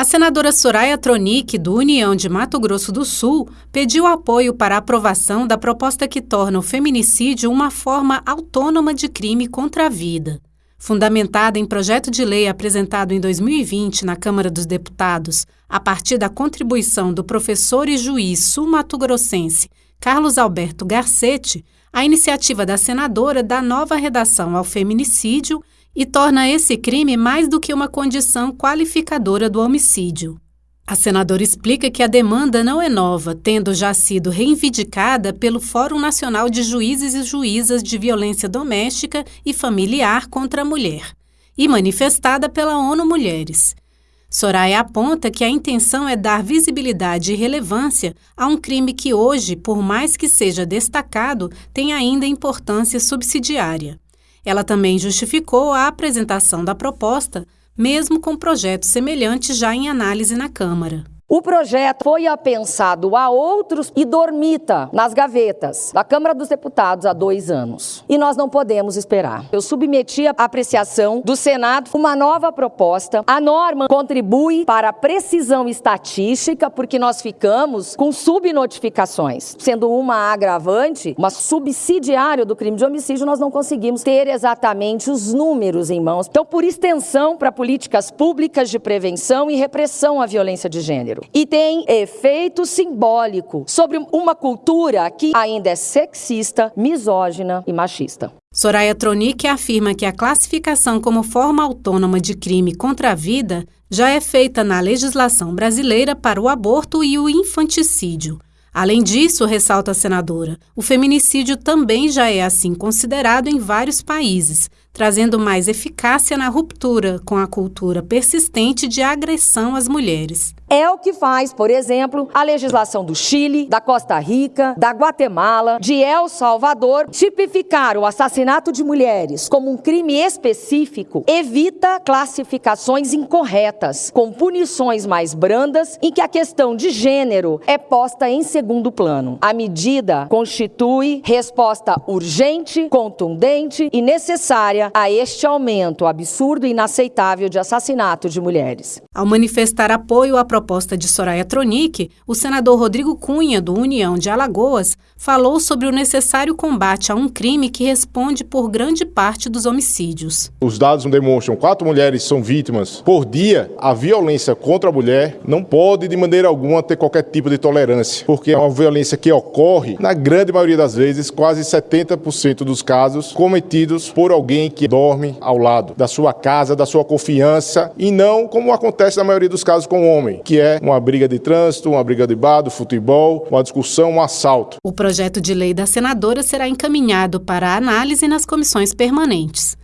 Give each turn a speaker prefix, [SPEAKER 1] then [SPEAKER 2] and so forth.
[SPEAKER 1] A senadora Soraya Tronic, do União de Mato Grosso do Sul, pediu apoio para a aprovação da proposta que torna o feminicídio uma forma autônoma de crime contra a vida. Fundamentada em projeto de lei apresentado em 2020 na Câmara dos Deputados, a partir da contribuição do professor e juiz sul-mato-grossense Carlos Alberto Garcetti, a iniciativa da senadora dá nova redação ao feminicídio e torna esse crime mais do que uma condição qualificadora do homicídio. A senadora explica que a demanda não é nova, tendo já sido reivindicada pelo Fórum Nacional de Juízes e Juízas de Violência Doméstica e Familiar contra a Mulher e manifestada pela ONU Mulheres. Soraya aponta que a intenção é dar visibilidade e relevância a um crime que hoje, por mais que seja destacado, tem ainda importância subsidiária. Ela também justificou a apresentação da proposta, mesmo com projetos semelhantes já em análise na Câmara.
[SPEAKER 2] O projeto foi apensado a outros e dormita nas gavetas da Câmara dos Deputados há dois anos. E nós não podemos esperar. Eu submeti à apreciação do Senado uma nova proposta. A norma contribui para a precisão estatística, porque nós ficamos com subnotificações. Sendo uma agravante, uma subsidiária do crime de homicídio, nós não conseguimos ter exatamente os números em mãos. Então, por extensão para políticas públicas de prevenção e repressão à violência de gênero gênero e tem efeito simbólico sobre uma cultura que ainda é sexista, misógina e machista.
[SPEAKER 1] Soraya Tronic afirma que a classificação como forma autônoma de crime contra a vida já é feita na legislação brasileira para o aborto e o infanticídio. Além disso, ressalta a senadora, o feminicídio também já é assim considerado em vários países, trazendo mais eficácia na ruptura com a cultura persistente de agressão às mulheres.
[SPEAKER 2] É o que faz, por exemplo, a legislação do Chile, da Costa Rica, da Guatemala, de El Salvador. Tipificar o assassinato de mulheres como um crime específico evita classificações incorretas, com punições mais brandas, em que a questão de gênero é posta em segundo plano. A medida constitui resposta urgente, contundente e necessária a este aumento absurdo e inaceitável de assassinato de mulheres.
[SPEAKER 1] Ao manifestar apoio à proposta de Soraya Tronic, o senador Rodrigo Cunha, do União de Alagoas, falou sobre o necessário combate a um crime que responde por grande parte dos homicídios.
[SPEAKER 3] Os dados demonstram que quatro mulheres são vítimas por dia. A violência contra a mulher não pode, de maneira alguma, ter qualquer tipo de tolerância, porque é uma violência que ocorre, na grande maioria das vezes, quase 70% dos casos, cometidos por alguém que dorme ao lado da sua casa, da sua confiança, e não como acontece na maioria dos casos com o homem, que é uma briga de trânsito, uma briga de bar, do futebol, uma discussão, um assalto.
[SPEAKER 1] O projeto de lei da senadora será encaminhado para análise nas comissões permanentes.